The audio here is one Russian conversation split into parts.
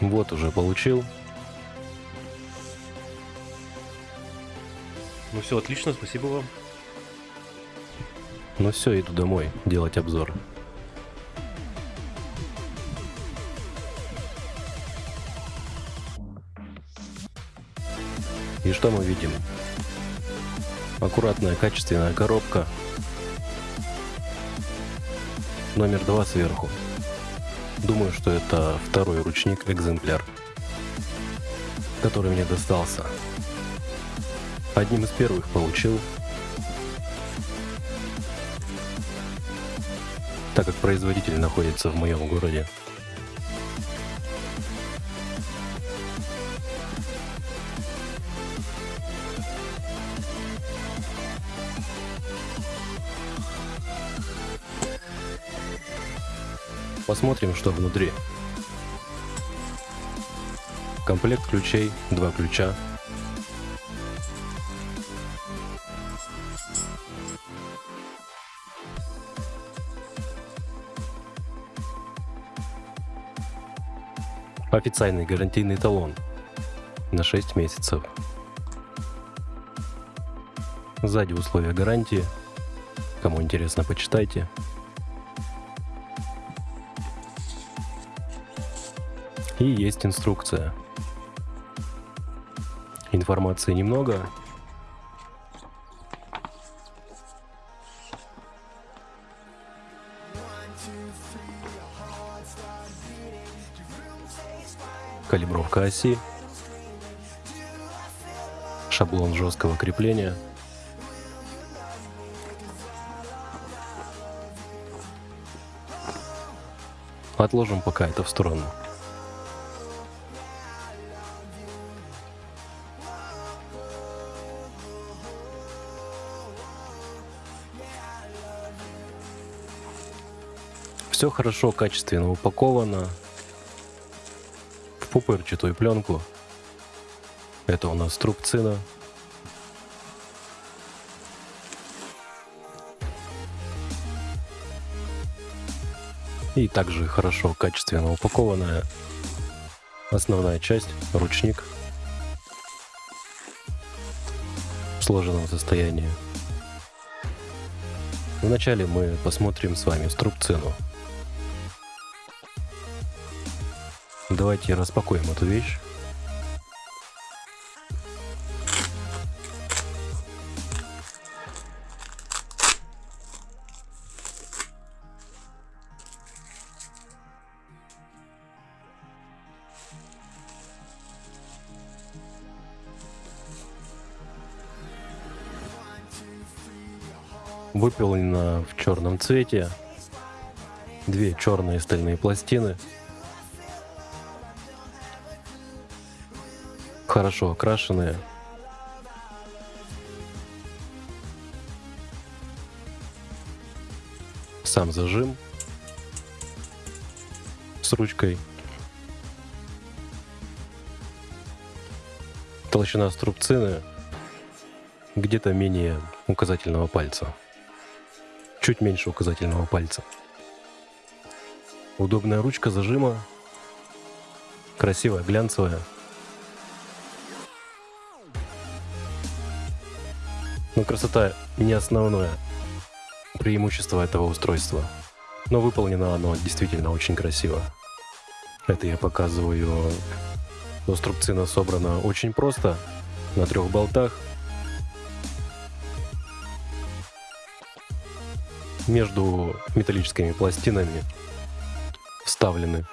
Вот уже получил. Ну все, отлично, спасибо вам. Ну все, иду домой делать обзор. И что мы видим? Аккуратная, качественная коробка. Номер два сверху. Думаю, что это второй ручник экземпляр, который мне достался. Одним из первых получил, так как производитель находится в моем городе. Посмотрим, что внутри. Комплект ключей, два ключа. Официальный гарантийный талон на 6 месяцев. Сзади условия гарантии. Кому интересно, почитайте. И есть инструкция. Информации немного. Калибровка оси. Шаблон жесткого крепления. Отложим пока это в сторону. Все хорошо, качественно упаковано в пупырчатую пленку. Это у нас трубцина. И также хорошо, качественно упакованная основная часть, ручник в сложенном состоянии. Вначале мы посмотрим с вами струбцину. Давайте распакуем эту вещь. Выполнена в черном цвете. Две черные стальные пластины хорошо окрашенные. Сам зажим с ручкой. Толщина струбцины где-то менее указательного пальца. Чуть меньше указательного пальца. Удобная ручка зажима. Красивая, глянцевая. Но красота не основное преимущество этого устройства. Но выполнено оно действительно очень красиво. Это я показываю. Струбцина собрана очень просто, на трех болтах. Между металлическими пластинами вставлены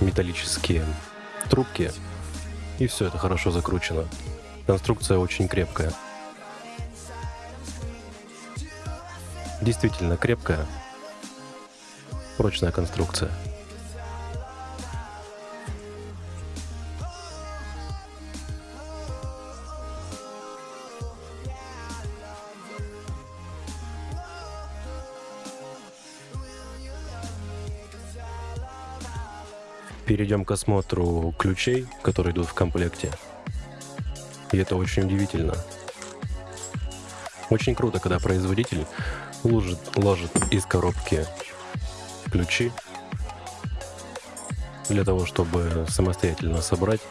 металлические трубки, и все это хорошо закручено. Конструкция очень крепкая. Действительно крепкая. Прочная конструкция. Перейдем к осмотру ключей, которые идут в комплекте. И это очень удивительно. Очень круто, когда производитель ложит, ложит из коробки ключи для того, чтобы самостоятельно собрать.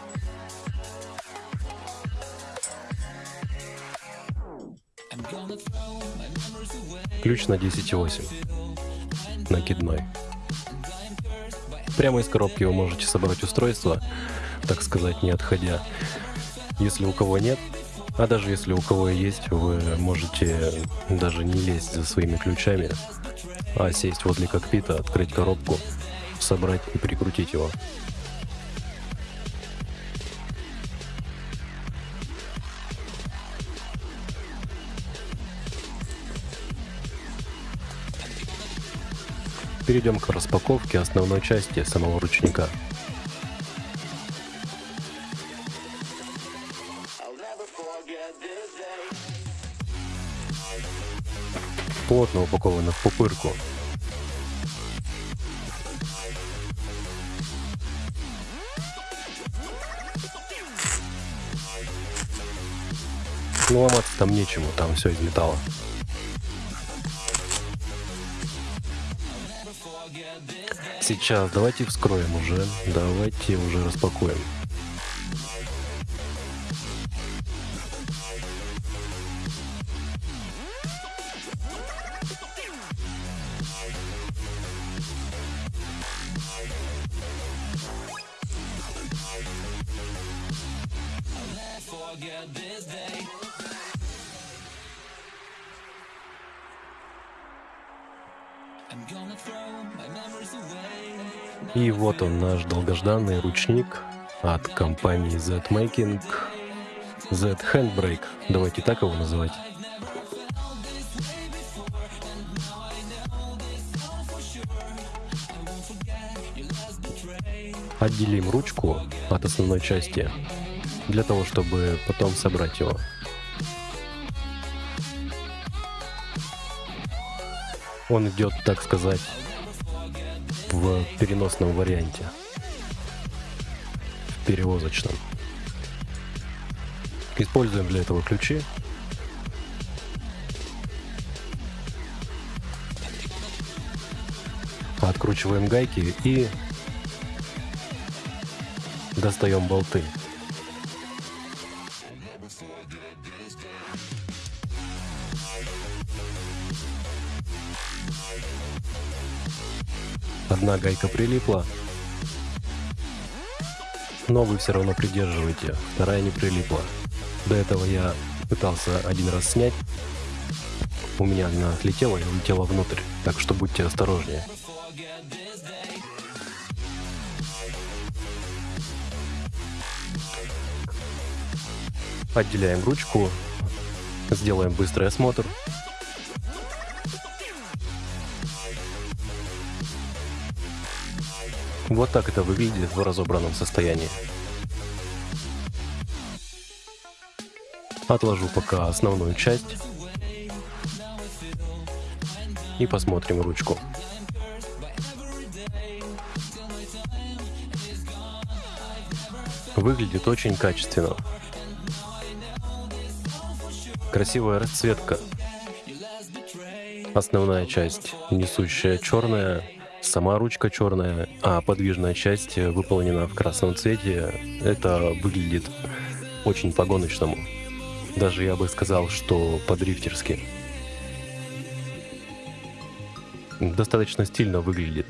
Ключ на 10.8, накидной. Прямо из коробки вы можете собрать устройство, так сказать, не отходя. Если у кого нет, а даже если у кого есть, вы можете даже не лезть за своими ключами, а сесть возле кокпита, открыть коробку, собрать и прикрутить его. Перейдем к распаковке основной части самого ручника. Плотно упаковано в пупырку. Ну ломаться там нечему, там все из металла. Сейчас давайте вскроем уже, давайте уже распакуем. Долгожданный ручник от компании Z-Making. Z Handbrake, давайте так его называть. Отделим ручку от основной части для того, чтобы потом собрать его. Он идет, так сказать, в переносном варианте, перевозочном. Используем для этого ключи. Откручиваем гайки и достаем болты. Одна гайка прилипла, но все равно придерживаете, вторая не прилипла. До этого я пытался один раз снять, у меня она отлетела и улетела внутрь, так что будьте осторожнее. Отделяем ручку, сделаем быстрый осмотр. Вот так это выглядит в разобранном состоянии. Отложу пока основную часть. И посмотрим ручку. Выглядит очень качественно. Красивая расцветка. Основная часть несущая черная, сама ручка черная, а подвижная часть выполнена в красном цвете. Это выглядит очень по-гоночному. Даже я бы сказал, что по-дрифтерски. Достаточно стильно выглядит.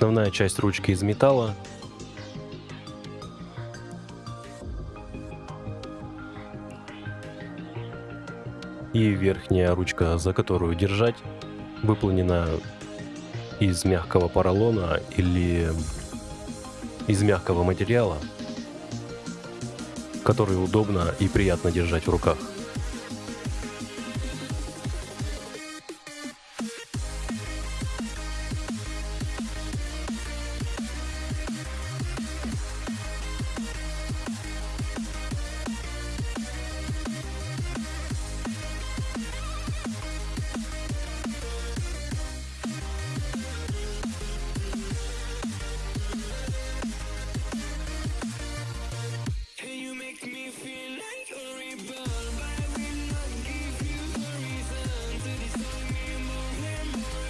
Основная часть ручки из металла. И верхняя ручка, за которую держать, выполнена из мягкого поролона или из мягкого материала, который удобно и приятно держать в руках.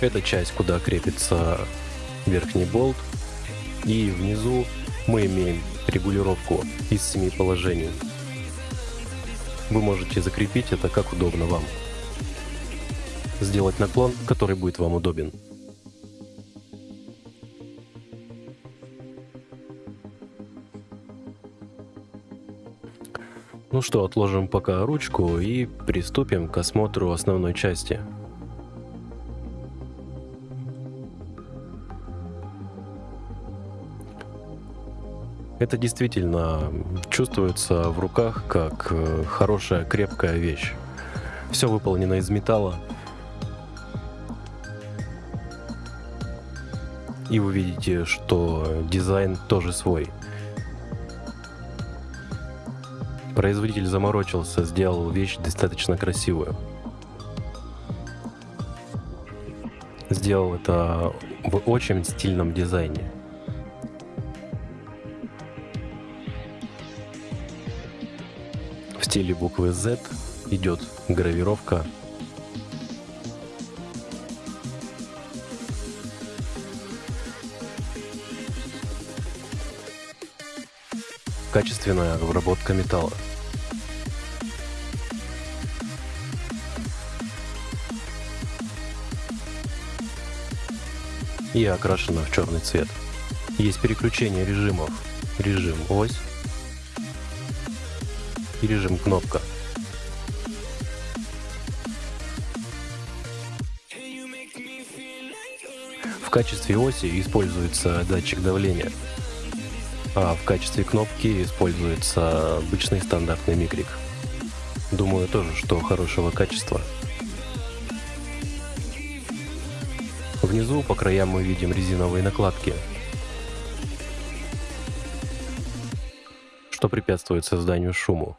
Это часть, куда крепится верхний болт. И внизу мы имеем регулировку из семи положений. Вы можете закрепить это как удобно вам. Сделать наклон, который будет вам удобен. Ну что, отложим пока ручку и приступим к осмотру основной части. Это действительно чувствуется в руках как э, хорошая крепкая вещь. Все выполнено из металла. И вы видите, что дизайн тоже свой. Производитель заморочился, сделал вещь достаточно красивую. Сделал это в очень стильном дизайне. В стиле буквы Z идет гравировка качественная обработка металла. И окрашена в черный цвет. Есть переключение режимов. Режим ось и режим кнопка. В качестве оси используется датчик давления а в качестве кнопки используется обычный стандартный микрик. Думаю тоже, что хорошего качества. Внизу по краям мы видим резиновые накладки, что препятствует созданию шуму.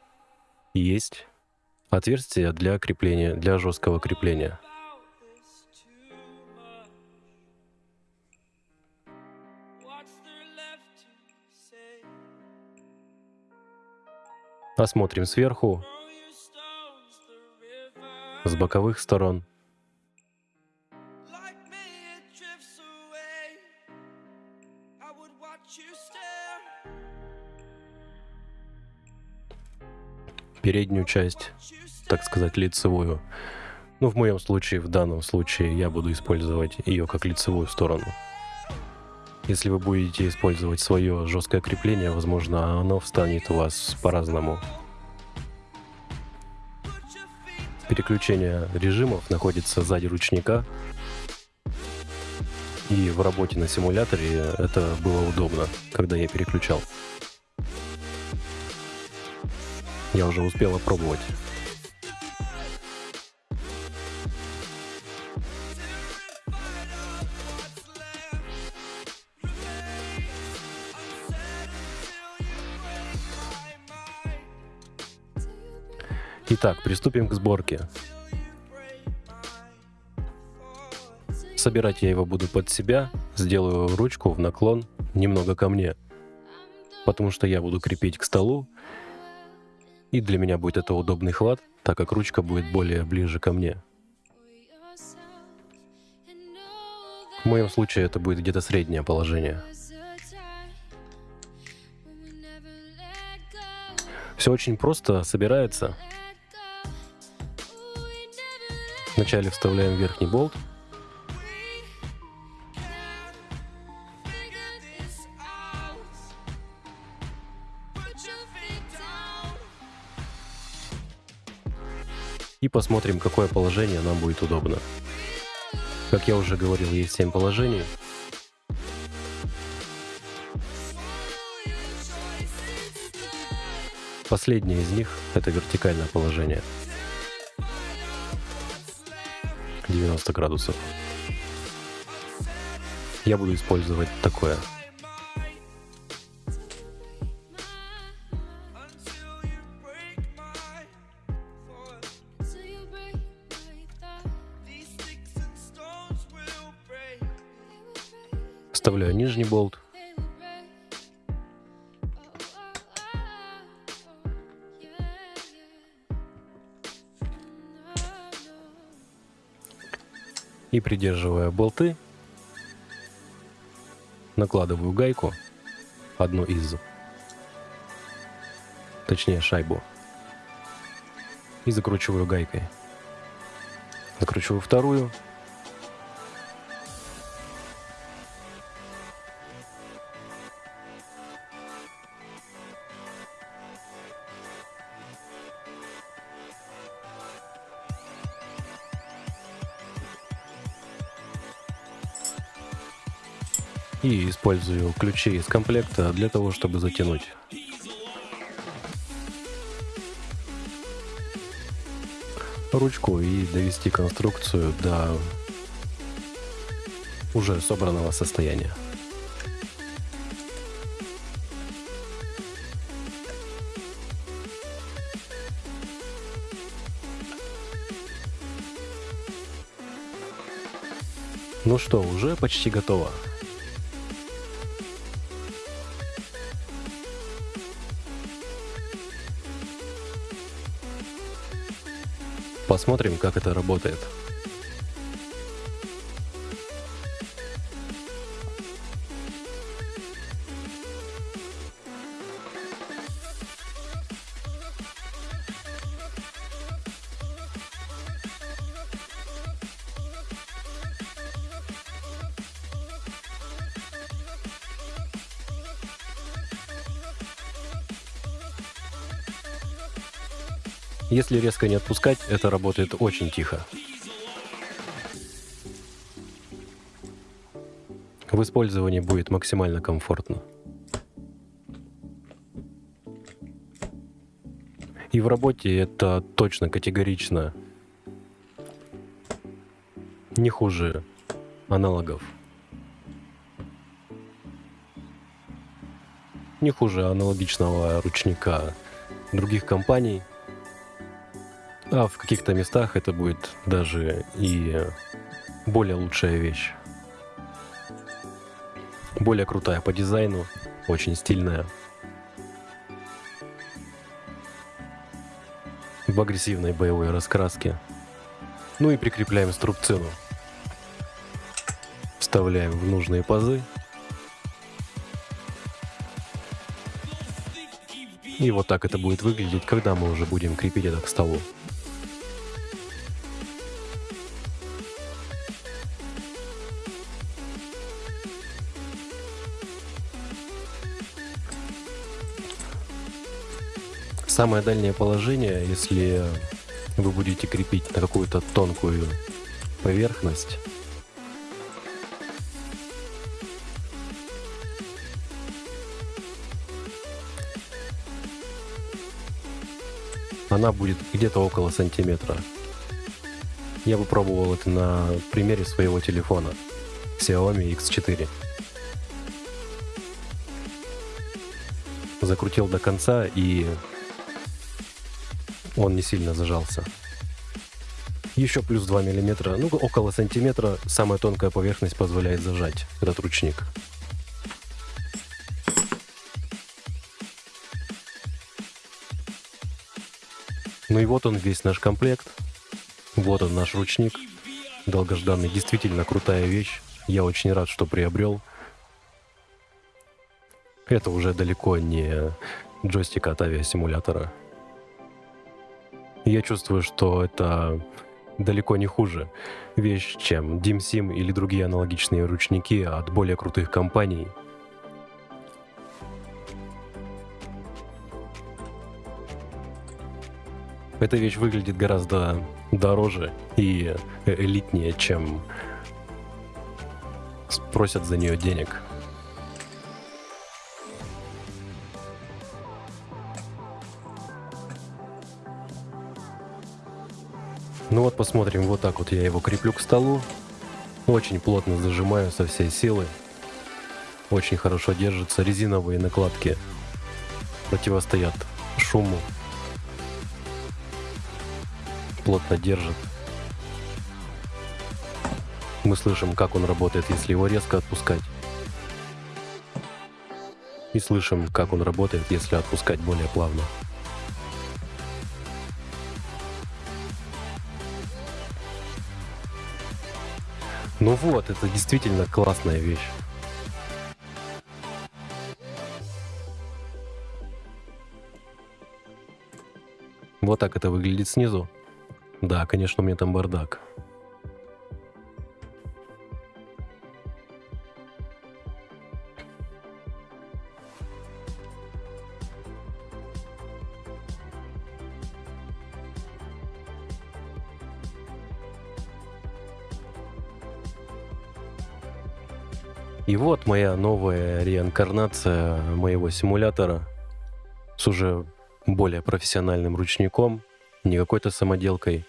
Есть отверстие для крепления, для жесткого крепления. Осмотрим сверху, с боковых сторон. Переднюю часть, так сказать, лицевую. Ну, в моем случае, в данном случае, я буду использовать ее как лицевую сторону. Если вы будете использовать свое жесткое крепление, возможно, оно встанет у вас по-разному. Переключение режимов находится сзади ручника. И в работе на симуляторе это было удобно, когда я переключал. Я уже успел опробовать. Итак, приступим к сборке. Собирать я его буду под себя, сделаю ручку в наклон немного ко мне, потому что я буду крепить к столу, и для меня будет это удобный хват, так как ручка будет более ближе ко мне. В моем случае это будет где-то среднее положение. Все очень просто собирается. Вначале вставляем верхний болт. Посмотрим, какое положение нам будет удобно. Как я уже говорил, есть 7 положений. Последнее из них — это вертикальное положение. 90 градусов. Я буду использовать такое. Вставляю нижний болт. И придерживая болты, накладываю гайку, одну из, точнее шайбу, и закручиваю гайкой. Закручиваю вторую, и использую ключи из комплекта для того, чтобы затянуть. ручку и довести конструкцию до уже собранного состояния. Ну что, уже почти готово. Посмотрим, как это работает. Если резко не отпускать, это работает очень тихо. В использовании будет максимально комфортно. И в работе это точно категорично не хуже аналогов. Не хуже аналогичного ручника других компаний – а в каких-то местах это будет даже и более лучшая вещь. Более крутая по дизайну, очень стильная. В агрессивной боевой раскраске. Ну и прикрепляем струбцину. Вставляем в нужные пазы. И вот так это будет выглядеть, когда мы уже будем крепить это к столу. Самое дальнее положение, если вы будете крепить на какую-то тонкую поверхность, она будет где-то около сантиметра. Я попробовал это на примере своего телефона Xiaomi X4. Закрутил до конца и он не сильно зажался. Еще плюс 2 миллиметра, ну около сантиметра, самая тонкая поверхность позволяет зажать этот ручник. Ну и вот он весь наш комплект. Вот он наш ручник. Долгожданный, действительно крутая вещь. Я очень рад, что приобрел. Это уже далеко не джойстик от авиасимулятора. Я чувствую, что это далеко не хуже вещь, чем DimSim или другие аналогичные ручники от более крутых компаний. Эта вещь выглядит гораздо дороже и элитнее, чем просят за нее денег. Ну вот посмотрим, вот так вот я его креплю к столу. Очень плотно зажимаю со всей силы. Очень хорошо держится. Резиновые накладки противостоят шуму. Плотно держит. Мы слышим, как он работает, если его резко отпускать. И слышим, как он работает, если отпускать более плавно. Ну вот, это действительно классная вещь. Вот так это выглядит снизу. Да, конечно, у меня там бардак. И вот моя новая реинкарнация моего симулятора с уже более профессиональным ручником, не какой-то самоделкой,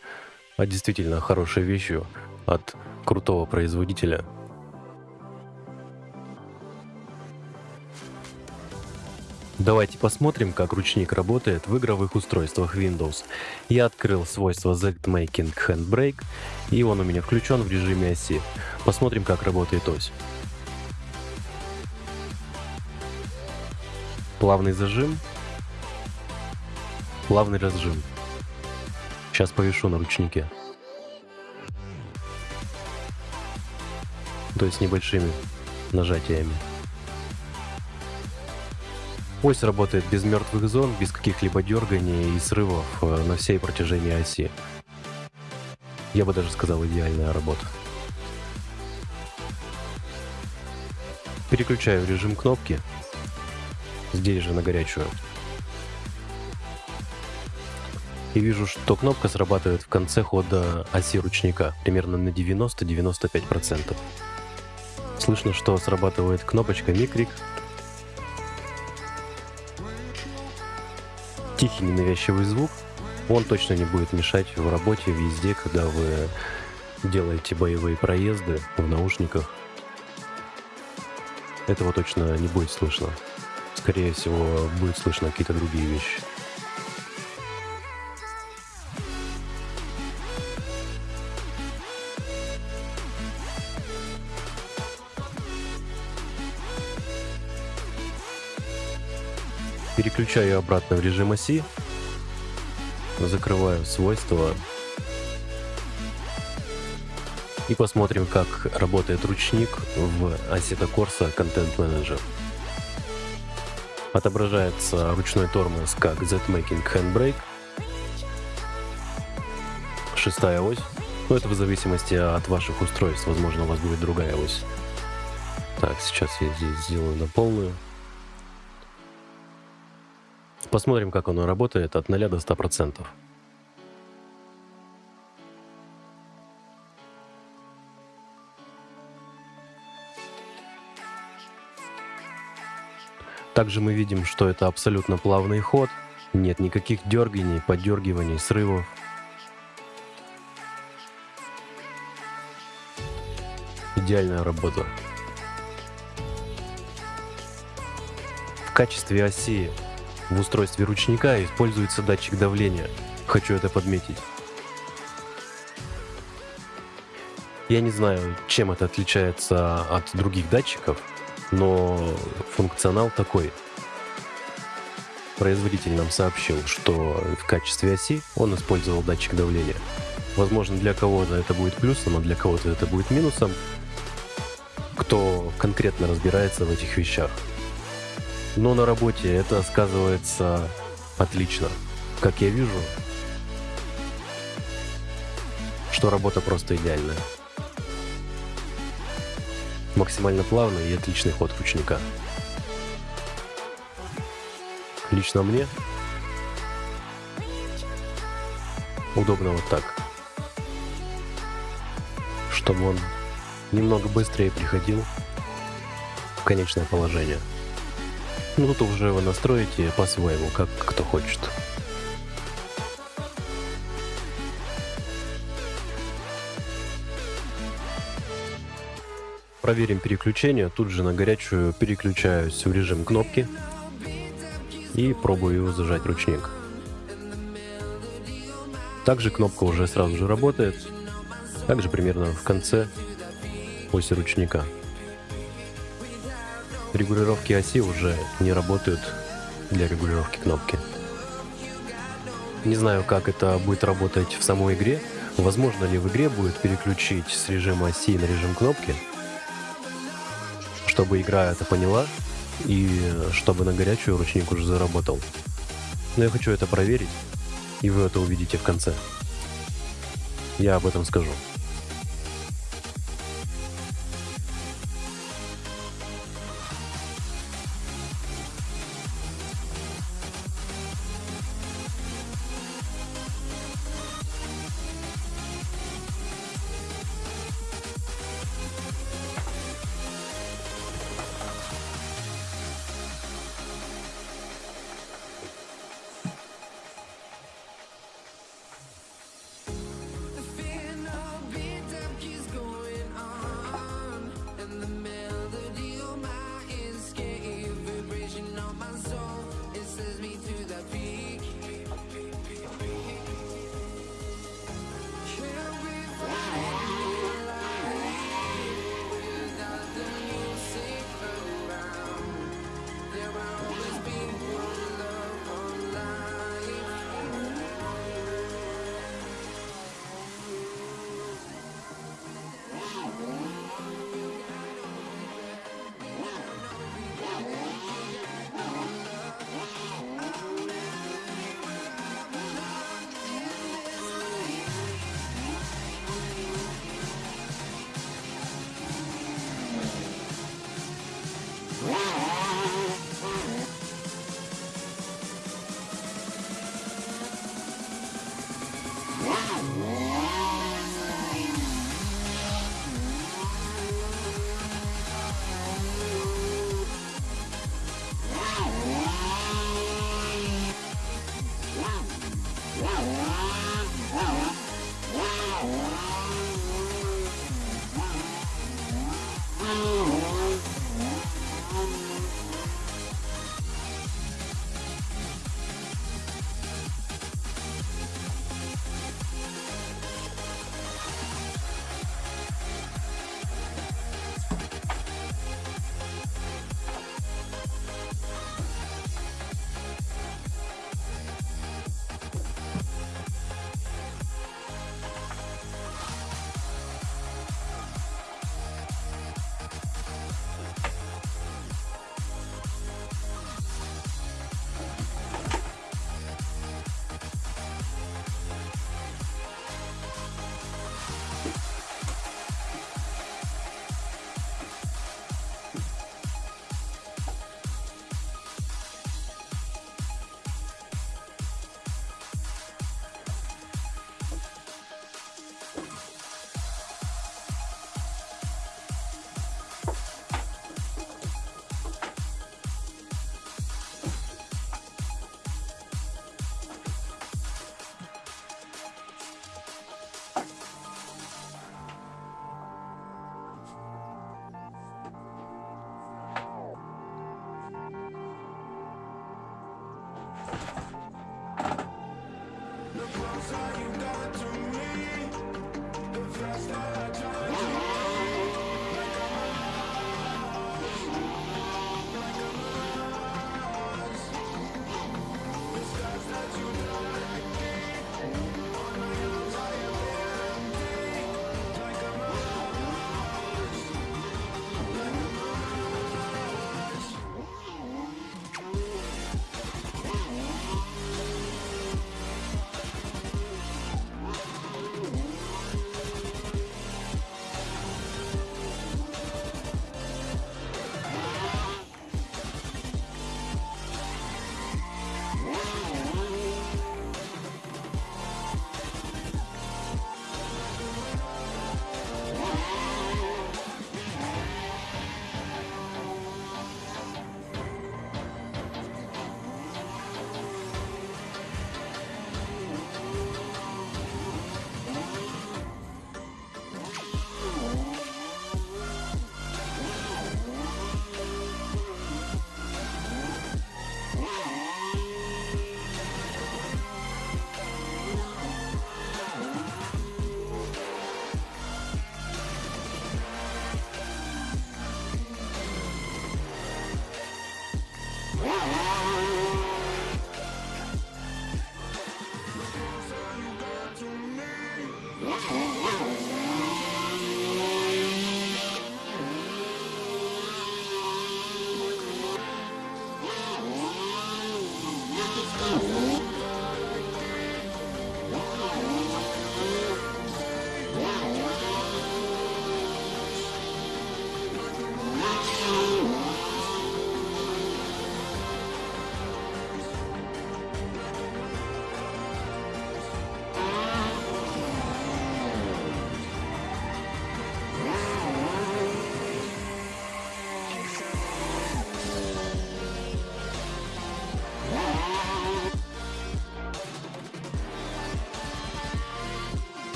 а действительно хорошей вещью от крутого производителя. Давайте посмотрим, как ручник работает в игровых устройствах Windows. Я открыл свойство Z-Making Handbrake, и он у меня включен в режиме оси. Посмотрим, как работает ось. Плавный зажим, плавный разжим. Сейчас повешу на ручнике. То есть небольшими нажатиями. Ось работает без мертвых зон, без каких-либо дерганий и срывов э, на всей протяжении оси. Я бы даже сказал, идеальная работа. Переключаю режим кнопки. Здесь же на горячую. И вижу, что кнопка срабатывает в конце хода оси ручника, примерно на 90-95%. Слышно, что срабатывает кнопочка микрик. Тихий ненавязчивый звук. Он точно не будет мешать в работе везде, когда вы делаете боевые проезды в наушниках. Этого точно не будет слышно. Скорее всего, будет слышно какие-то другие вещи. Переключаю обратно в режим оси. Закрываю свойства. И посмотрим, как работает ручник в Assetto Corsa Content Manager. Отображается ручной тормоз как Z-Making Handbrake. Шестая ось. Но это в зависимости от ваших устройств. Возможно, у вас будет другая ось. Так, сейчас я здесь сделаю на полную. Посмотрим, как оно работает от 0 до 100%. Также мы видим, что это абсолютно плавный ход, нет никаких дерганий, подергиваний, срывов. Идеальная работа. В качестве оси в устройстве ручника используется датчик давления. Хочу это подметить. Я не знаю, чем это отличается от других датчиков, но функционал такой. Производитель нам сообщил, что в качестве оси он использовал датчик давления. Возможно, для кого-то это будет плюсом, а для кого-то это будет минусом. Кто конкретно разбирается в этих вещах. Но на работе это сказывается отлично. Как я вижу, что работа просто идеальная. Максимально плавный и отличный ход ручника. Лично мне удобно вот так. Чтобы он немного быстрее приходил в конечное положение. Ну, тут уже вы настроите по-своему, как кто хочет. Проверим переключение. Тут же на горячую переключаюсь в режим кнопки и пробую зажать ручник. Также кнопка уже сразу же работает. Также примерно в конце оси ручника регулировки оси уже не работают для регулировки кнопки. Не знаю, как это будет работать в самой игре, Возможно ли в игре будет переключить с режима оси на режим кнопки, чтобы игра это поняла и чтобы на горячую ручник уже заработал. Но я хочу это проверить, и вы это увидите в конце. Я об этом скажу.